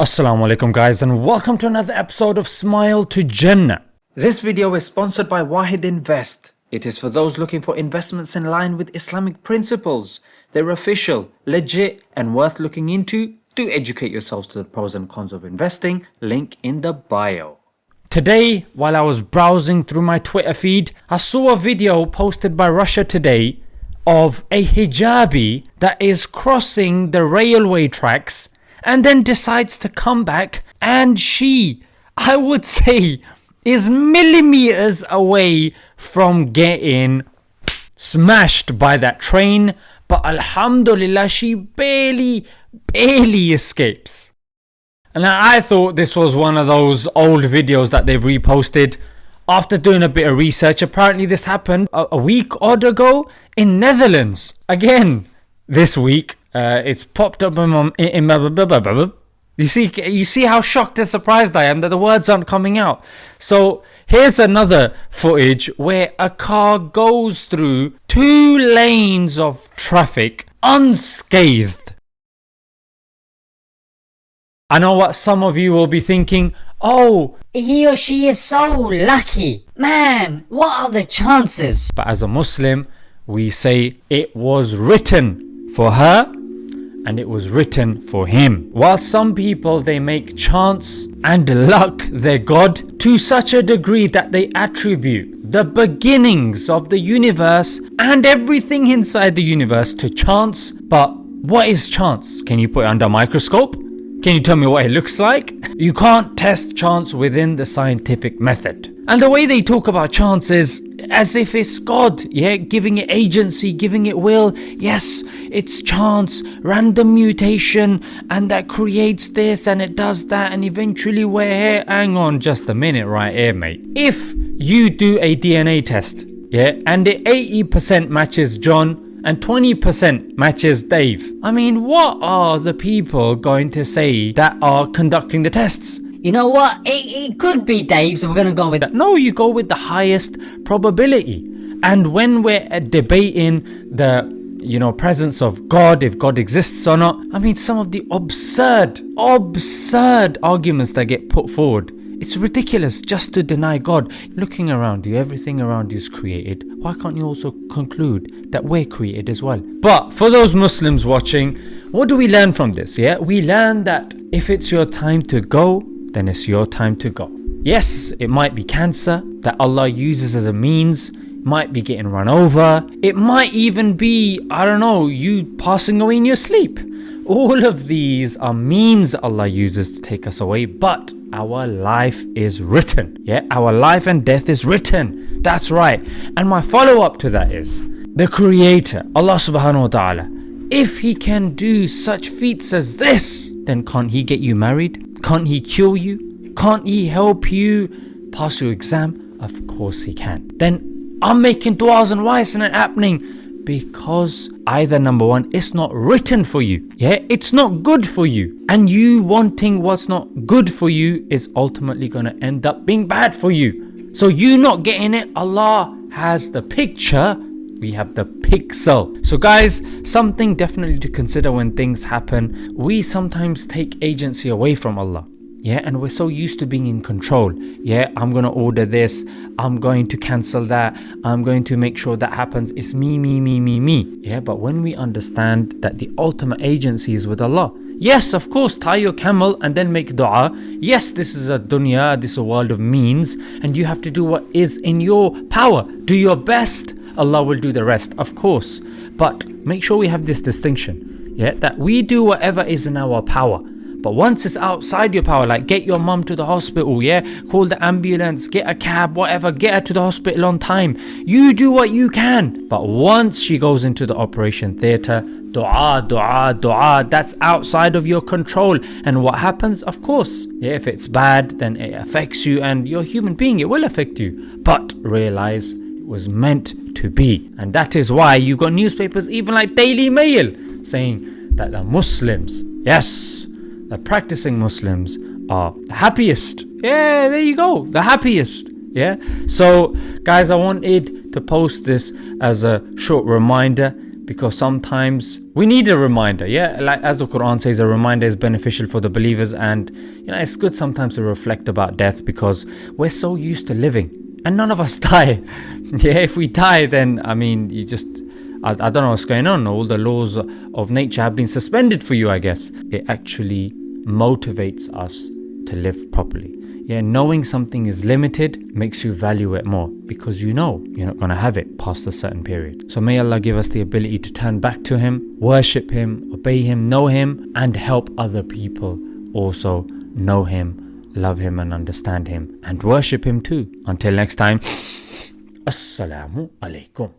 Assalamu alaikum guys and welcome to another episode of Smile to Jannah. This video is sponsored by Wahid Invest. It is for those looking for investments in line with Islamic principles. They're official, legit and worth looking into. Do educate yourselves to the pros and cons of investing. Link in the bio. Today, while I was browsing through my Twitter feed, I saw a video posted by Russia Today of a hijabi that is crossing the railway tracks and then decides to come back and she, I would say, is millimeters away from getting smashed by that train but alhamdulillah she barely barely escapes. And I thought this was one of those old videos that they've reposted. After doing a bit of research apparently this happened a, a week odd ago in Netherlands. Again this week uh, it's popped up in my, in my you see you see how shocked and surprised I am that the words aren't coming out. So here's another footage where a car goes through two lanes of traffic unscathed. I know what some of you will be thinking, oh, he or she is so lucky. Man, what are the chances? But as a Muslim, we say it was written for her and it was written for him. While some people they make chance and luck their God to such a degree that they attribute the beginnings of the universe and everything inside the universe to chance. But what is chance? Can you put it under a microscope? Can you tell me what it looks like? You can't test chance within the scientific method. And the way they talk about chance is as if it's God, yeah, giving it agency, giving it will. Yes, it's chance, random mutation, and that creates this and it does that, and eventually we're here. Hang on just a minute, right here, mate. If you do a DNA test, yeah, and it 80% matches John and 20% matches Dave. I mean, what are the people going to say that are conducting the tests? You know what? It, it could be Dave, so we're gonna go with that. No, you go with the highest probability. And when we're uh, debating the you know presence of God, if God exists or not, I mean some of the absurd, absurd arguments that get put forward. It's ridiculous just to deny God. Looking around you, everything around you is created. Why can't you also conclude that we're created as well? But for those Muslims watching, what do we learn from this? Yeah, we learn that if it's your time to go, then it's your time to go. Yes, it might be cancer that Allah uses as a means, might be getting run over, it might even be, I don't know, you passing away in your sleep. All of these are means Allah uses to take us away, but our life is written. Yeah, our life and death is written. That's right. And my follow up to that is the Creator, Allah subhanahu wa ta'ala, if He can do such feats as this, then can't He get you married? Can't he cure you? Can't he help you pass your exam? Of course he can. Then I'm making du'as and why isn't it happening? Because either number one, it's not written for you. Yeah, it's not good for you. And you wanting what's not good for you is ultimately going to end up being bad for you. So you not getting it, Allah has the picture we have the pixel. So guys, something definitely to consider when things happen. We sometimes take agency away from Allah. Yeah, and we're so used to being in control. Yeah, I'm gonna order this, I'm going to cancel that, I'm going to make sure that happens. It's me, me, me, me, me. Yeah, but when we understand that the ultimate agency is with Allah, Yes, of course, tie your camel and then make dua. Yes, this is a dunya, this is a world of means, and you have to do what is in your power. Do your best, Allah will do the rest, of course. But make sure we have this distinction, yeah, that we do whatever is in our power. But once it's outside your power, like get your mum to the hospital, yeah, call the ambulance, get a cab, whatever, get her to the hospital on time. You do what you can. But once she goes into the operation theatre, dua, dua, dua, that's outside of your control. And what happens? Of course, yeah, if it's bad, then it affects you and you're a human being, it will affect you. But realize it was meant to be. And that is why you've got newspapers, even like Daily Mail, saying that the Muslims, yes, the practicing Muslims are the happiest. Yeah, there you go, the happiest. Yeah, so guys, I wanted to post this as a short reminder. because sometimes we need a reminder. Yeah, like as the Quran says, a reminder is beneficial for the believers, and you know it's good sometimes to reflect about death because we're so used to living, and none of us die. yeah, if we die, then I mean, you just I, I don't know what's going on. All the laws of nature have been suspended for you, I guess. It actually motivates us to live properly. Yeah, knowing something is limited makes you value it more because you know you're not going to have it past a certain period. So may Allah give us the ability to turn back to Him, worship Him, obey Him, know Him, and help other people also know Him, love Him, and understand Him, and worship Him too. Until next time, Assalamu alaikum.